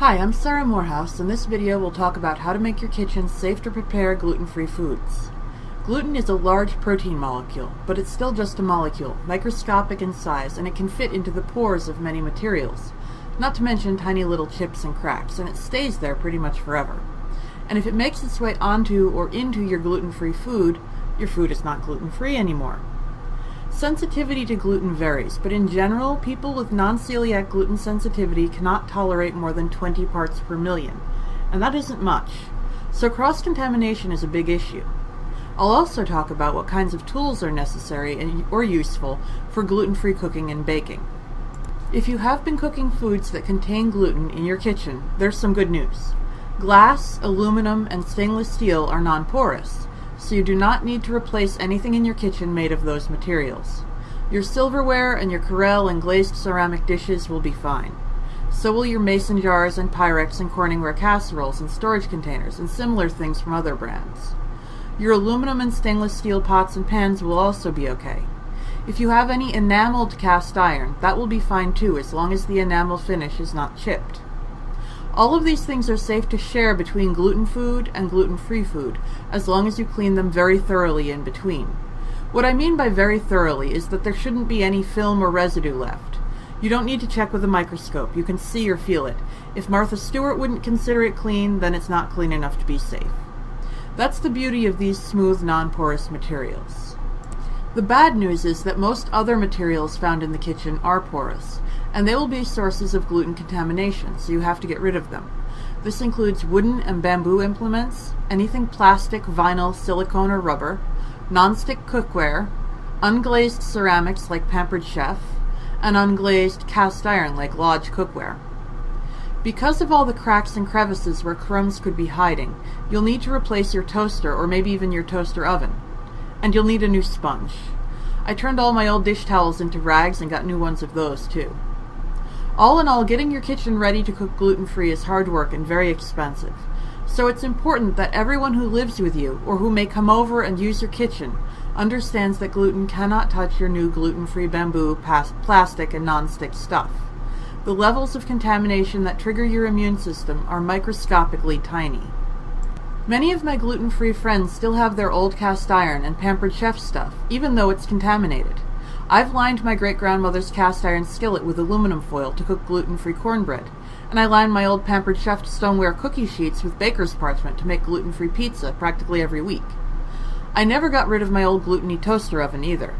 Hi, I'm Sarah Morehouse. and this video we'll talk about how to make your kitchen safe to prepare gluten-free foods. Gluten is a large protein molecule, but it's still just a molecule, microscopic in size, and it can fit into the pores of many materials, not to mention tiny little chips and cracks, and it stays there pretty much forever. And if it makes its way onto or into your gluten-free food, your food is not gluten-free anymore. Sensitivity to gluten varies, but in general, people with non-celiac gluten sensitivity cannot tolerate more than 20 parts per million, and that isn't much. So cross-contamination is a big issue. I'll also talk about what kinds of tools are necessary and, or useful for gluten-free cooking and baking. If you have been cooking foods that contain gluten in your kitchen, there's some good news. Glass, aluminum, and stainless steel are non-porous, so you do not need to replace anything in your kitchen made of those materials. Your silverware and your Corelle and glazed ceramic dishes will be fine. So will your mason jars and Pyrex and Corningware casseroles and storage containers and similar things from other brands. Your aluminum and stainless steel pots and pans will also be okay. If you have any enameled cast iron, that will be fine too as long as the enamel finish is not chipped. All of these things are safe to share between gluten food and gluten-free food, as long as you clean them very thoroughly in between. What I mean by very thoroughly is that there shouldn't be any film or residue left. You don't need to check with a microscope, you can see or feel it. If Martha Stewart wouldn't consider it clean, then it's not clean enough to be safe. That's the beauty of these smooth, non-porous materials. The bad news is that most other materials found in the kitchen are porous, and they will be sources of gluten contamination, so you have to get rid of them. This includes wooden and bamboo implements, anything plastic, vinyl, silicone, or rubber, nonstick cookware, unglazed ceramics like Pampered Chef, and unglazed cast iron like Lodge cookware. Because of all the cracks and crevices where crumbs could be hiding, you'll need to replace your toaster or maybe even your toaster oven. And you'll need a new sponge. I turned all my old dish towels into rags and got new ones of those too. All in all, getting your kitchen ready to cook gluten-free is hard work and very expensive. So it's important that everyone who lives with you, or who may come over and use your kitchen, understands that gluten cannot touch your new gluten-free bamboo, plastic, and non-stick stuff. The levels of contamination that trigger your immune system are microscopically tiny. Many of my gluten-free friends still have their old cast iron and Pampered Chef stuff, even though it's contaminated. I've lined my great-grandmother's cast iron skillet with aluminum foil to cook gluten-free cornbread, and I line my old Pampered Chef stoneware cookie sheets with baker's parchment to make gluten-free pizza practically every week. I never got rid of my old gluten-y toaster oven either.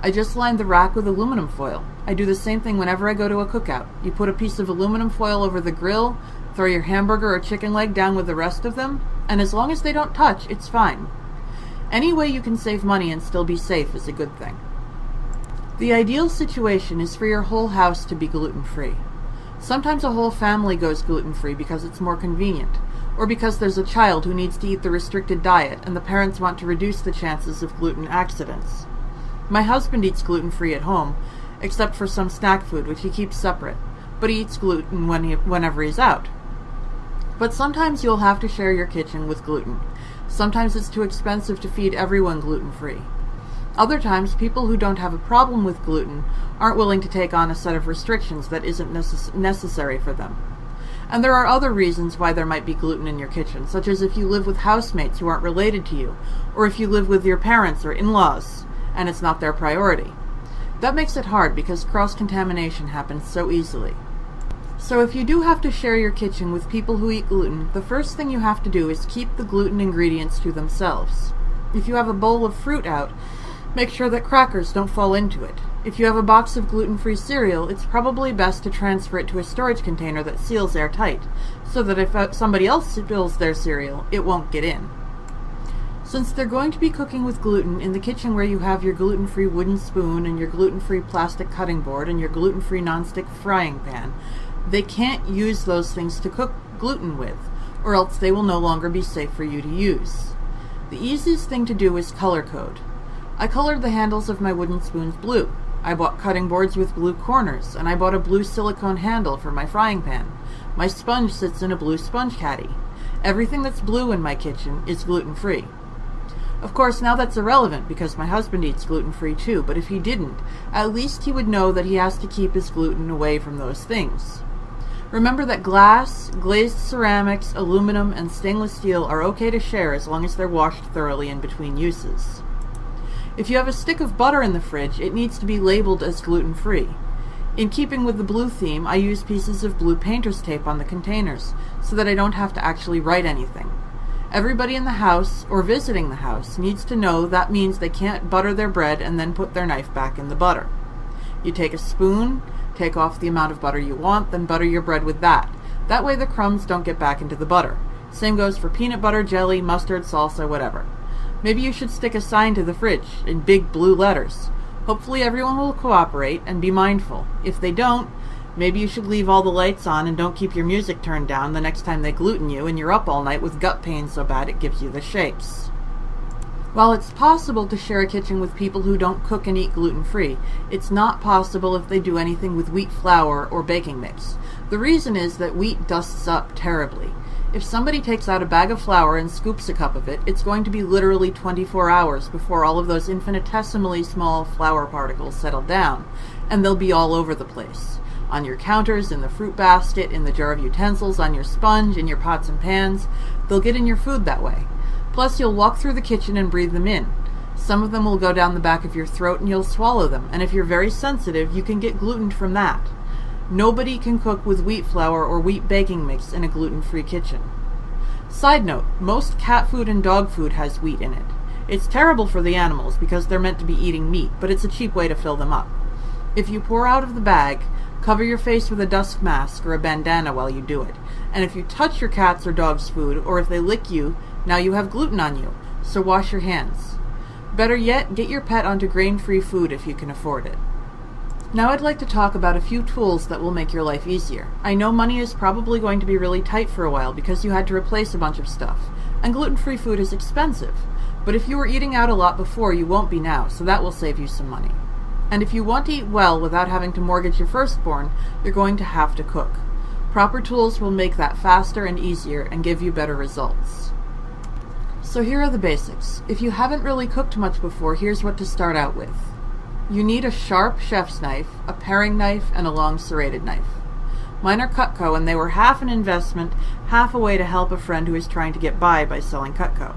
I just lined the rack with aluminum foil. I do the same thing whenever I go to a cookout. You put a piece of aluminum foil over the grill, throw your hamburger or chicken leg down with the rest of them, and as long as they don't touch, it's fine. Any way you can save money and still be safe is a good thing. The ideal situation is for your whole house to be gluten-free. Sometimes a whole family goes gluten-free because it's more convenient, or because there's a child who needs to eat the restricted diet and the parents want to reduce the chances of gluten accidents. My husband eats gluten-free at home, except for some snack food which he keeps separate, but he eats gluten when he, whenever he's out. But sometimes you'll have to share your kitchen with gluten. Sometimes it's too expensive to feed everyone gluten-free. Other times, people who don't have a problem with gluten aren't willing to take on a set of restrictions that isn't necess necessary for them. And there are other reasons why there might be gluten in your kitchen, such as if you live with housemates who aren't related to you, or if you live with your parents or in-laws, and it's not their priority. That makes it hard because cross-contamination happens so easily. So if you do have to share your kitchen with people who eat gluten, the first thing you have to do is keep the gluten ingredients to themselves. If you have a bowl of fruit out, Make sure that crackers don't fall into it. If you have a box of gluten-free cereal, it's probably best to transfer it to a storage container that seals airtight, so that if uh, somebody else spills their cereal, it won't get in. Since they're going to be cooking with gluten in the kitchen where you have your gluten-free wooden spoon and your gluten-free plastic cutting board and your gluten-free nonstick frying pan, they can't use those things to cook gluten with, or else they will no longer be safe for you to use. The easiest thing to do is color code. I colored the handles of my wooden spoons blue. I bought cutting boards with blue corners, and I bought a blue silicone handle for my frying pan. My sponge sits in a blue sponge caddy. Everything that's blue in my kitchen is gluten-free. Of course, now that's irrelevant because my husband eats gluten-free too, but if he didn't, at least he would know that he has to keep his gluten away from those things. Remember that glass, glazed ceramics, aluminum, and stainless steel are okay to share as long as they're washed thoroughly in between uses. If you have a stick of butter in the fridge, it needs to be labeled as gluten-free. In keeping with the blue theme, I use pieces of blue painter's tape on the containers so that I don't have to actually write anything. Everybody in the house, or visiting the house, needs to know that means they can't butter their bread and then put their knife back in the butter. You take a spoon, take off the amount of butter you want, then butter your bread with that. That way the crumbs don't get back into the butter. Same goes for peanut butter, jelly, mustard, salsa, whatever. Maybe you should stick a sign to the fridge in big blue letters. Hopefully everyone will cooperate and be mindful. If they don't, maybe you should leave all the lights on and don't keep your music turned down the next time they gluten you and you're up all night with gut pain so bad it gives you the shakes. While it's possible to share a kitchen with people who don't cook and eat gluten-free, it's not possible if they do anything with wheat flour or baking mix. The reason is that wheat dusts up terribly. If somebody takes out a bag of flour and scoops a cup of it, it's going to be literally 24 hours before all of those infinitesimally small flour particles settle down, and they'll be all over the place. On your counters, in the fruit basket, in the jar of utensils, on your sponge, in your pots and pans. They'll get in your food that way. Plus, you'll walk through the kitchen and breathe them in. Some of them will go down the back of your throat and you'll swallow them, and if you're very sensitive, you can get gluten from that. Nobody can cook with wheat flour or wheat baking mix in a gluten-free kitchen. Side note, most cat food and dog food has wheat in it. It's terrible for the animals because they're meant to be eating meat, but it's a cheap way to fill them up. If you pour out of the bag, cover your face with a dust mask or a bandana while you do it. And if you touch your cat's or dog's food, or if they lick you, now you have gluten on you, so wash your hands. Better yet, get your pet onto grain-free food if you can afford it. Now I'd like to talk about a few tools that will make your life easier. I know money is probably going to be really tight for a while because you had to replace a bunch of stuff, and gluten-free food is expensive. But if you were eating out a lot before, you won't be now, so that will save you some money. And if you want to eat well without having to mortgage your firstborn, you're going to have to cook. Proper tools will make that faster and easier and give you better results. So here are the basics. If you haven't really cooked much before, here's what to start out with. You need a sharp chef's knife, a paring knife, and a long serrated knife. Mine are Cutco, and they were half an investment, half a way to help a friend who is trying to get by by selling Cutco.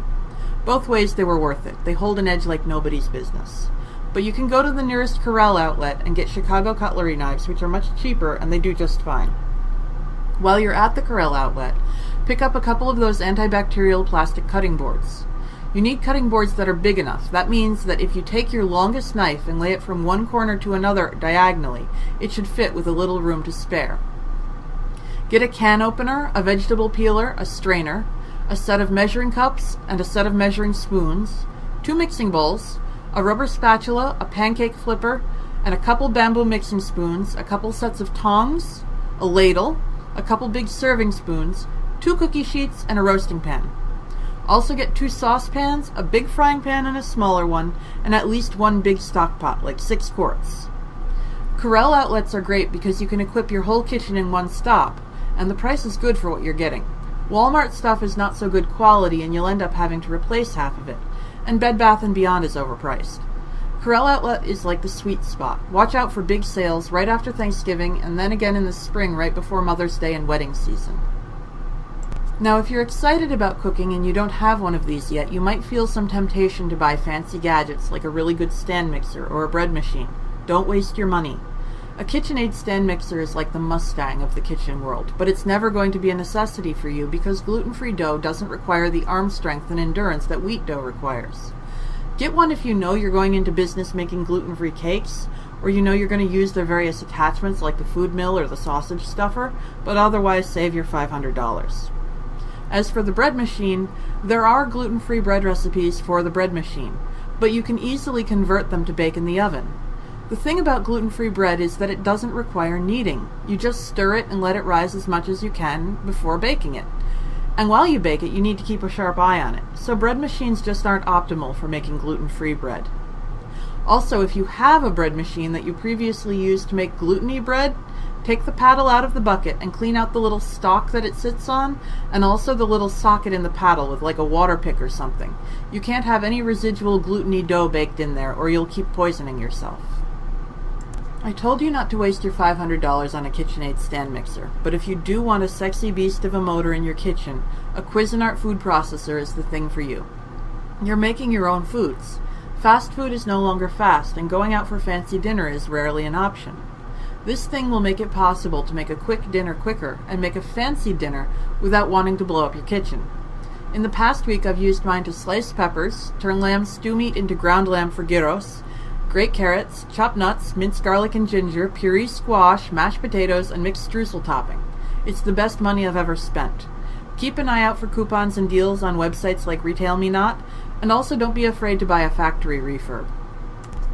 Both ways they were worth it. They hold an edge like nobody's business. But you can go to the nearest Corelle outlet and get Chicago cutlery knives, which are much cheaper, and they do just fine. While you're at the Corelle outlet, pick up a couple of those antibacterial plastic cutting boards. You need cutting boards that are big enough. That means that if you take your longest knife and lay it from one corner to another diagonally, it should fit with a little room to spare. Get a can opener, a vegetable peeler, a strainer, a set of measuring cups and a set of measuring spoons, two mixing bowls, a rubber spatula, a pancake flipper, and a couple bamboo mixing spoons, a couple sets of tongs, a ladle, a couple big serving spoons, two cookie sheets, and a roasting pan. Also get two saucepans, a big frying pan and a smaller one, and at least one big stock pot, like six quarts. Corelle outlets are great because you can equip your whole kitchen in one stop, and the price is good for what you're getting. Walmart stuff is not so good quality and you'll end up having to replace half of it, and Bed Bath & Beyond is overpriced. Corelle Outlet is like the sweet spot. Watch out for big sales right after Thanksgiving and then again in the spring right before Mother's Day and wedding season. Now, if you're excited about cooking and you don't have one of these yet, you might feel some temptation to buy fancy gadgets like a really good stand mixer or a bread machine. Don't waste your money. A KitchenAid stand mixer is like the Mustang of the kitchen world, but it's never going to be a necessity for you because gluten-free dough doesn't require the arm strength and endurance that wheat dough requires. Get one if you know you're going into business making gluten-free cakes, or you know you're going to use their various attachments like the food mill or the sausage stuffer, but otherwise save your $500. As for the bread machine, there are gluten-free bread recipes for the bread machine, but you can easily convert them to bake in the oven. The thing about gluten-free bread is that it doesn't require kneading. You just stir it and let it rise as much as you can before baking it. And while you bake it, you need to keep a sharp eye on it. So bread machines just aren't optimal for making gluten-free bread. Also, if you have a bread machine that you previously used to make gluten-y bread, Take the paddle out of the bucket and clean out the little stalk that it sits on and also the little socket in the paddle with like a Waterpik or something. You can't have any residual gluteny dough baked in there or you'll keep poisoning yourself. I told you not to waste your $500 on a KitchenAid stand mixer, but if you do want a sexy beast of a motor in your kitchen, a Cuisinart food processor is the thing for you. You're making your own foods. Fast food is no longer fast, and going out for fancy dinner is rarely an option. This thing will make it possible to make a quick dinner quicker and make a fancy dinner without wanting to blow up your kitchen. In the past week, I've used mine to slice peppers, turn lamb stew meat into ground lamb for gyros, grate carrots, chop nuts, minced garlic and ginger, puree squash, mashed potatoes, and mixed streusel topping. It's the best money I've ever spent. Keep an eye out for coupons and deals on websites like RetailMeNot, and also don't be afraid to buy a factory refurb.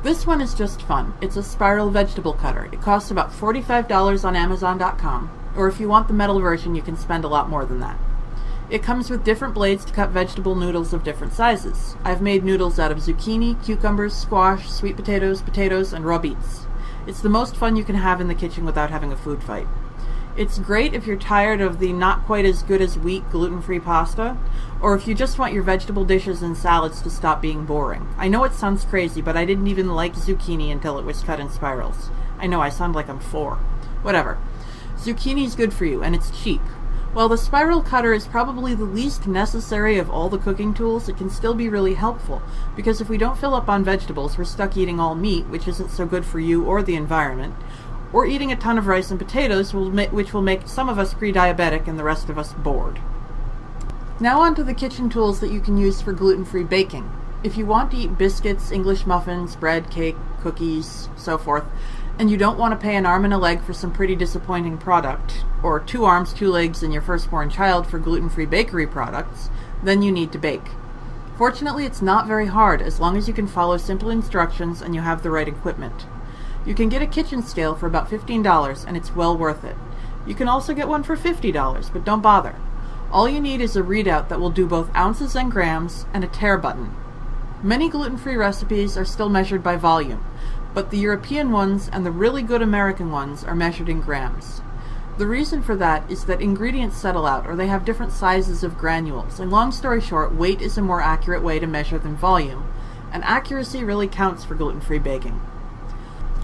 This one is just fun. It's a spiral vegetable cutter. It costs about $45 on Amazon.com, or if you want the metal version, you can spend a lot more than that. It comes with different blades to cut vegetable noodles of different sizes. I've made noodles out of zucchini, cucumbers, squash, sweet potatoes, potatoes, and raw beets. It's the most fun you can have in the kitchen without having a food fight. It's great if you're tired of the not quite as good as wheat gluten free pasta, or if you just want your vegetable dishes and salads to stop being boring. I know it sounds crazy, but I didn't even like zucchini until it was cut in spirals. I know I sound like I'm four. Whatever. Zucchini's good for you, and it's cheap. While the spiral cutter is probably the least necessary of all the cooking tools, it can still be really helpful, because if we don't fill up on vegetables, we're stuck eating all meat, which isn't so good for you or the environment, or eating a ton of rice and potatoes, which will make some of us pre-diabetic and the rest of us bored. Now on to the kitchen tools that you can use for gluten-free baking. If you want to eat biscuits, English muffins, bread, cake, cookies, so forth, and you don't want to pay an arm and a leg for some pretty disappointing product, or two arms, two legs, and your firstborn child for gluten free bakery products, then you need to bake. Fortunately, it's not very hard as long as you can follow simple instructions and you have the right equipment. You can get a kitchen scale for about $15 and it's well worth it. You can also get one for $50, but don't bother. All you need is a readout that will do both ounces and grams and a tare button. Many gluten free recipes are still measured by volume, but the European ones and the really good American ones are measured in grams. The reason for that is that ingredients settle out or they have different sizes of granules, and long story short, weight is a more accurate way to measure than volume, and accuracy really counts for gluten-free baking.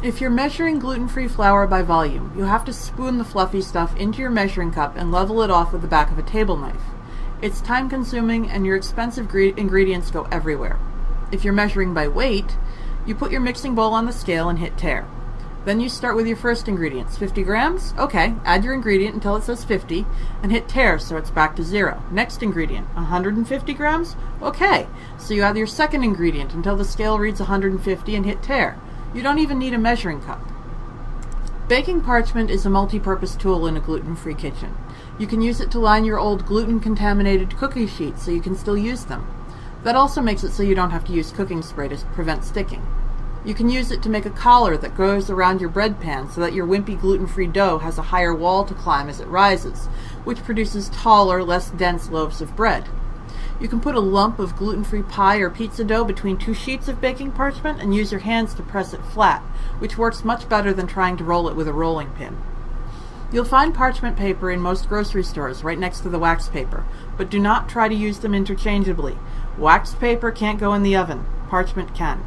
If you're measuring gluten-free flour by volume, you have to spoon the fluffy stuff into your measuring cup and level it off with the back of a table knife. It's time consuming and your expensive ingredients go everywhere. If you're measuring by weight, you put your mixing bowl on the scale and hit tare. Then you start with your first ingredients. 50 grams? Okay, add your ingredient until it says 50 and hit tare so it's back to zero. Next ingredient, 150 grams? Okay, so you add your second ingredient until the scale reads 150 and hit tare. You don't even need a measuring cup. Baking parchment is a multi-purpose tool in a gluten-free kitchen. You can use it to line your old gluten-contaminated cookie sheets so you can still use them. That also makes it so you don't have to use cooking spray to prevent sticking. You can use it to make a collar that goes around your bread pan so that your wimpy gluten-free dough has a higher wall to climb as it rises, which produces taller, less dense loaves of bread. You can put a lump of gluten-free pie or pizza dough between two sheets of baking parchment and use your hands to press it flat, which works much better than trying to roll it with a rolling pin. You'll find parchment paper in most grocery stores right next to the wax paper, but do not try to use them interchangeably. Wax paper can't go in the oven. Parchment can.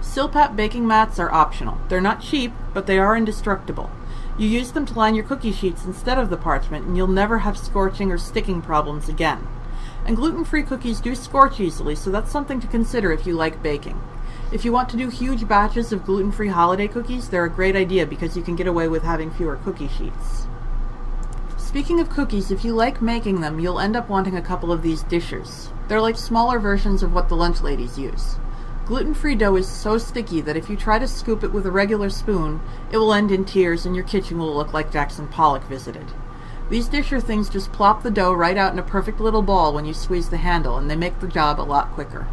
Silpat baking mats are optional. They're not cheap, but they are indestructible. You use them to line your cookie sheets instead of the parchment, and you'll never have scorching or sticking problems again. And gluten-free cookies do scorch easily, so that's something to consider if you like baking. If you want to do huge batches of gluten-free holiday cookies, they're a great idea because you can get away with having fewer cookie sheets. Speaking of cookies, if you like making them, you'll end up wanting a couple of these dishers. They're like smaller versions of what the lunch ladies use. Gluten-free dough is so sticky that if you try to scoop it with a regular spoon, it will end in tears and your kitchen will look like Jackson Pollock visited. These disher things just plop the dough right out in a perfect little ball when you squeeze the handle, and they make the job a lot quicker.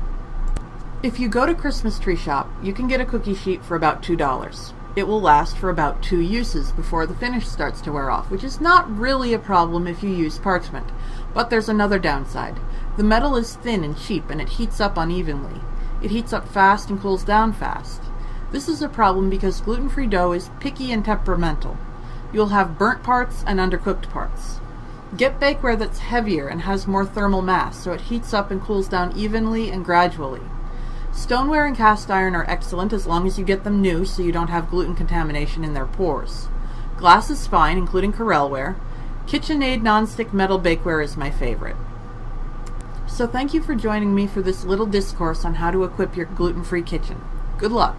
If you go to Christmas Tree Shop, you can get a cookie sheet for about $2. It will last for about two uses before the finish starts to wear off, which is not really a problem if you use parchment. But there's another downside. The metal is thin and cheap and it heats up unevenly. It heats up fast and cools down fast. This is a problem because gluten-free dough is picky and temperamental. You'll have burnt parts and undercooked parts. Get bakeware that's heavier and has more thermal mass so it heats up and cools down evenly and gradually. Stoneware and cast iron are excellent as long as you get them new so you don't have gluten contamination in their pores. Glass is fine, including Corelware. KitchenAid nonstick metal bakeware is my favorite. So thank you for joining me for this little discourse on how to equip your gluten-free kitchen. Good luck!